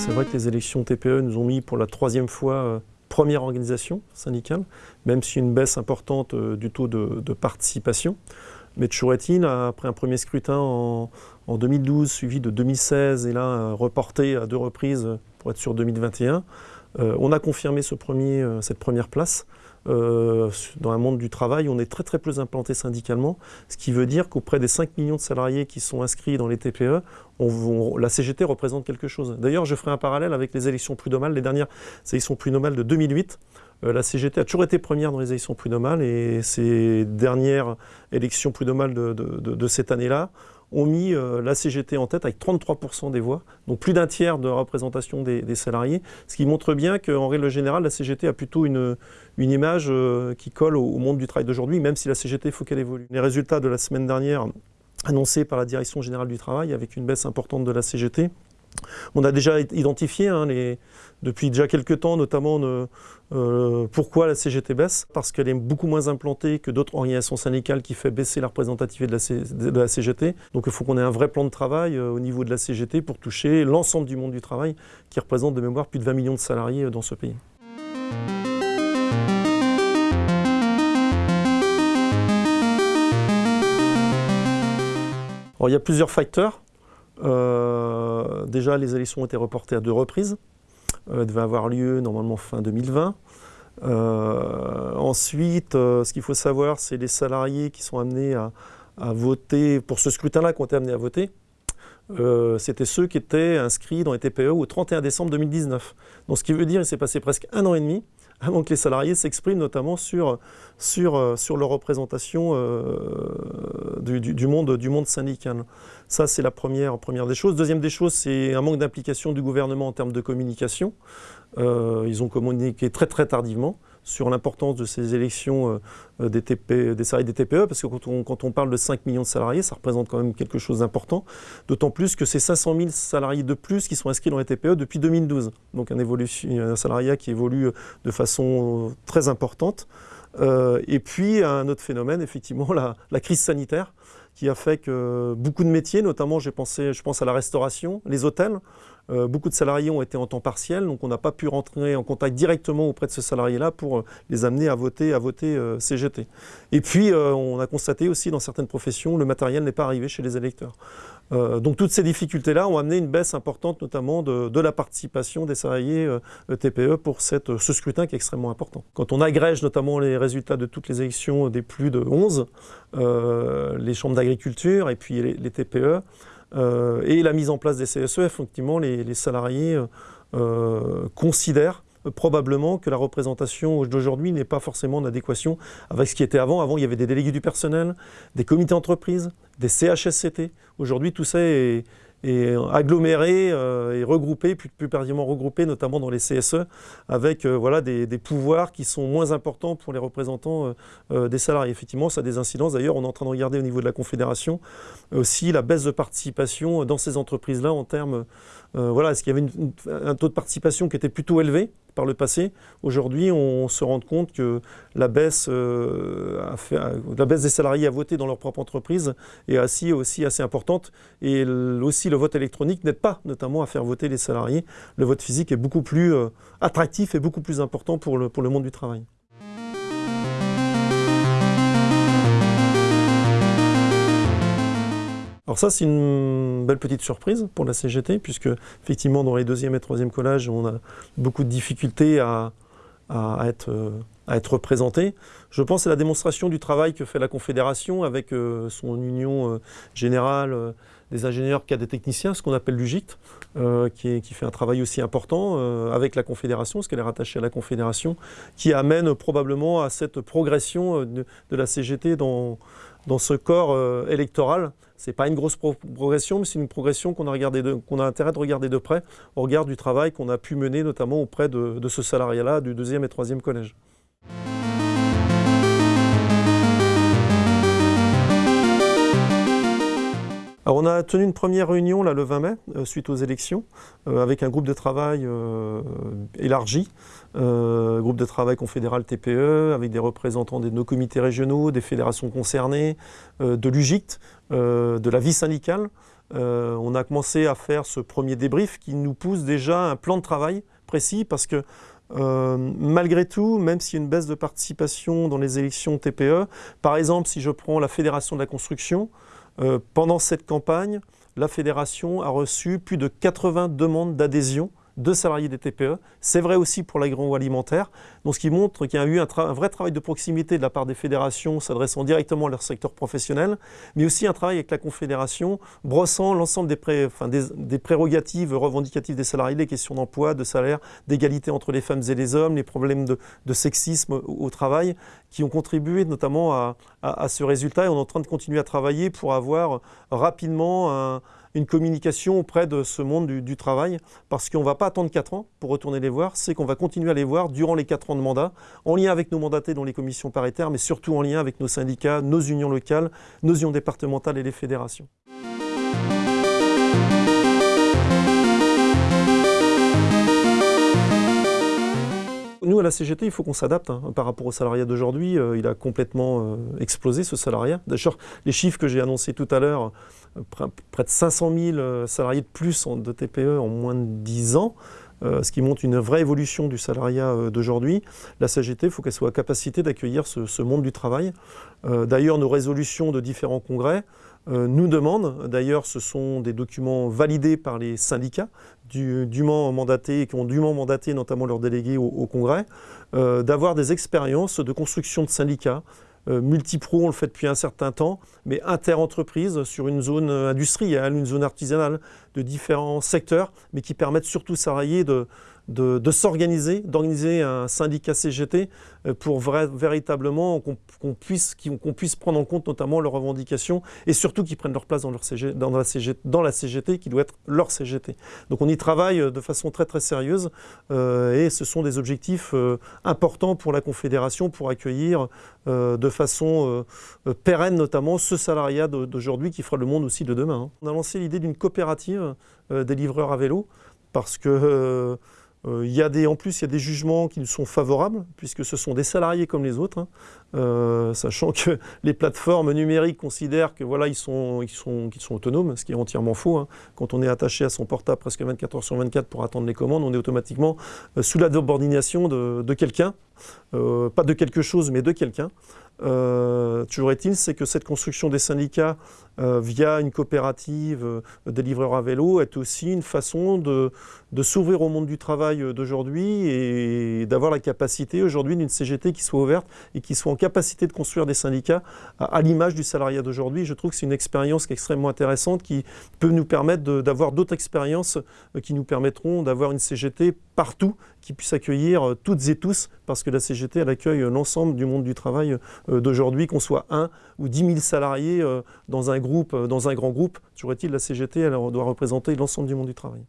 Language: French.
c'est vrai que les élections TPE nous ont mis pour la troisième fois euh, première organisation syndicale, même si une baisse importante euh, du taux de, participation. Mais toujours après un premier scrutin en, 2012, suivi de 2016, et là euh, reporté à deux reprises pour être sur 2021, on a confirmé cette première place. Euh, dans un monde du travail, on est très très peu implanté syndicalement, ce qui veut dire qu'auprès des 5 millions de salariés qui sont inscrits dans les TPE, la CGT représente quelque chose. D'ailleurs, je ferai un parallèle avec les élections prud'homales, les dernières élections prud'homales de 2008. Euh, la CGT a toujours été première dans les élections prud'homales et ces dernières élections prud'homales de, de cette année-là ont mis euh, la CGT en tête avec 33% des voix, donc plus d'un tiers de représentation des, salariés, ce qui montre bien qu'en règle générale, la CGT a plutôt une, image euh, qui colle au, monde du travail d'aujourd'hui, même si la CGT, faut qu'elle évolue. Les résultats de la semaine dernière annoncés par la Direction Générale du Travail, avec une baisse importante de la CGT, on a déjà identifié hein, depuis déjà quelques temps, notamment euh, pourquoi la CGT baisse, parce qu'elle est beaucoup moins implantée que d'autres organisations syndicales qui fait baisser la représentativité de la, CGT. Donc il faut qu'on ait un vrai plan de travail euh, au niveau de la CGT pour toucher l'ensemble du monde du travail, qui représente de mémoire plus de 20 millions de salariés euh, dans ce pays. il y a plusieurs facteurs. Euh, déjà, les élections ont été reportées à deux reprises. Euh, elles devaient avoir lieu normalement fin 2020. Euh, ensuite, ce qu'il faut savoir, c'est les salariés qui sont amenés à, voter, pour ce scrutin-là, qui ont été amenés à voter, c'était ceux qui étaient inscrits dans les TPE au 31 décembre 2019. Donc ce qui veut dire qu'il s'est passé presque un an et demi avant que les salariés s'expriment notamment sur, sur leur représentation du, monde, du monde syndical. Ça, c'est la première, première des choses. Deuxième des choses, c'est un manque d'implication du gouvernement en termes de communication. Euh, ils ont communiqué très très tardivement sur l'importance de ces élections euh, des, TP, des salariés des TPE, parce que quand on, parle de 5 millions de salariés, ça représente quand même quelque chose d'important, d'autant plus que c'est 500 000 salariés de plus qui sont inscrits dans les TPE depuis 2012. Donc un, un salariat qui évolue de façon très importante. Euh, et puis un autre phénomène, effectivement, la, la crise sanitaire qui a fait que beaucoup de métiers, notamment je pense à la restauration, les hôtels, euh, beaucoup de salariés ont été en temps partiel, donc on n'a pas pu rentrer en contact directement auprès de ce salarié-là pour euh, les amener à voter, euh, CGT. Et puis on a constaté aussi dans certaines professions, le matériel n'est pas arrivé chez les électeurs. donc toutes ces difficultés-là ont amené une baisse importante notamment de, la participation des salariés TPE pour ce scrutin qui est extrêmement important. Quand on agrège notamment les résultats de toutes les élections des plus de 11, les chambres d'agriculture et puis les TPE, et la mise en place des CSE, effectivement, les, salariés euh, euh, considèrent probablement que la représentation d'aujourd'hui n'est pas forcément en adéquation avec ce qui était avant. Avant, il y avait des délégués du personnel, des comités d'entreprise, des CHSCT. Aujourd'hui, tout ça est, et agglomérés euh, et regroupés, plus, plus regroupés notamment dans les CSE, avec euh, voilà, des, pouvoirs qui sont moins importants pour les représentants euh, des salariés. Effectivement, ça a des incidences. D'ailleurs, on est en train de regarder au niveau de la Confédération aussi la baisse de participation dans ces entreprises-là en termes euh, voilà, est-ce qu'il y avait un taux de participation qui était plutôt élevé par le passé Aujourd'hui, on se rend compte que la baisse, euh, baisse des salariés à voter dans leur propre entreprise est aussi, aussi assez importante. Et aussi, le vote électronique n'aide pas notamment à faire voter les salariés. Le vote physique est beaucoup plus euh, attractif et beaucoup plus important pour le monde du travail. Alors ça, c'est une belle petite surprise pour la CGT, puisque effectivement, dans les deuxième et troisième collages, on a beaucoup de difficultés à, être, à être représentés. Je pense à la démonstration du travail que fait la Confédération avec euh, son union euh, générale euh, des ingénieurs cadres et techniciens, ce qu'on appelle l'UGIT, qui, fait un travail aussi important avec la Confédération, parce qu'elle est rattachée à la Confédération, qui amène probablement à cette progression de la CGT dans, dans ce corps électoral ce n'est pas une grosse progression, mais c'est une progression qu'on a, a, intérêt de regarder de près au regard du travail qu'on a pu mener notamment auprès de, de ce salariat-là du deuxième et troisième collège. Alors on a tenu une première réunion le 20 mai, euh, suite aux élections, euh, avec un groupe de travail euh, élargi, groupe de travail confédéral TPE, avec des représentants de nos comités régionaux, des fédérations concernées, de l'UGICT, de la vie syndicale, on a commencé à faire ce premier débrief qui nous pousse déjà un plan de travail précis parce que malgré tout, même s'il y a une baisse de participation dans les élections TPE, par exemple, si je prends la Fédération de la construction, pendant cette campagne, la Fédération a reçu plus de 80 demandes d'adhésion de salariés des TPE. C'est vrai aussi pour l'agroalimentaire, ce qui montre qu'il y a eu un, vrai travail de proximité de la part des fédérations s'adressant directement à leur secteur professionnel, mais aussi un travail avec la Confédération, brossant l'ensemble des, prérogatives revendicatives des salariés, les questions d'emploi, de salaire, d'égalité entre les femmes et les hommes, les problèmes de, sexisme au, travail, qui ont contribué notamment à, à, ce résultat et on est en train de continuer à travailler pour avoir rapidement un une communication auprès de ce monde du, travail, parce qu'on ne va pas attendre 4 ans pour retourner les voir, c'est qu'on va continuer à les voir durant les 4 ans de mandat, en lien avec nos mandatés dans les commissions paritaires, mais surtout en lien avec nos syndicats, nos unions locales, nos unions départementales et les fédérations. Nous, à la CGT, il faut qu'on s'adapte hein. par rapport au salariat d'aujourd'hui. Euh, il a complètement euh, explosé, ce salariat. D'ailleurs, les chiffres que j'ai annoncés tout à l'heure, euh, près de 500 000 salariés de plus de TPE en moins de 10 ans, ce qui montre une vraie évolution du salariat d'aujourd'hui. La CGT, il faut qu'elle soit à capacité d'accueillir ce, monde du travail. D'ailleurs, nos résolutions de différents congrès nous demandent, d'ailleurs ce sont des documents validés par les syndicats, dûment mandatés, qui ont dûment mandaté notamment leurs délégués au, Congrès, euh, d'avoir des expériences de construction de syndicats. Euh, Multipro, on le fait depuis un certain temps, mais inter-entreprise sur une zone industrielle, une zone artisanale, de différents secteurs, mais qui permettent surtout salariés de, de, s'organiser, d'organiser un syndicat CGT euh, pour véritablement qu'on puisse, puisse, prendre en compte notamment leurs revendications et surtout qu'ils prennent leur place dans, leur dans, la CGT, dans, la CGT, qui doit être leur CGT. Donc on y travaille euh, de façon très très sérieuse euh, et ce sont des objectifs importants pour la Confédération pour accueillir de façon pérenne notamment ce salariat d'aujourd'hui qui fera le monde aussi de demain. Hein. On a lancé l'idée d'une coopérative des livreurs à vélo parce que il y a des, en plus, il y a des jugements qui nous sont favorables, puisque ce sont des salariés comme les autres, hein. euh, sachant que les plateformes numériques considèrent que voilà, sont, ils sont, qu'ils sont autonomes, ce qui est entièrement faux. Hein. Quand on est attaché à son portable presque 24 heures sur 24 pour attendre les commandes, on est automatiquement euh, sous la subordination de, de quelqu'un, pas de quelque chose, mais de quelqu'un. toujours est-il, c'est que cette construction des syndicats via une coopérative des livreurs à vélo est aussi une façon de, s'ouvrir au monde du travail euh, d'aujourd'hui et d'avoir la capacité aujourd'hui d'une CGT qui soit ouverte et qui soit en capacité de construire des syndicats à, l'image du salariat d'aujourd'hui. Je trouve que c'est une expérience qui est extrêmement intéressante qui peut nous permettre d'avoir d'autres expériences euh, qui nous permettront d'avoir une CGT partout qui puisse accueillir euh, toutes et tous parce que la CGT elle accueille l'ensemble du monde du travail d'aujourd'hui, qu'on soit un ou dix mille salariés dans un groupe, dans un grand groupe. Toujours est-il, la CGT elle doit représenter l'ensemble du monde du travail.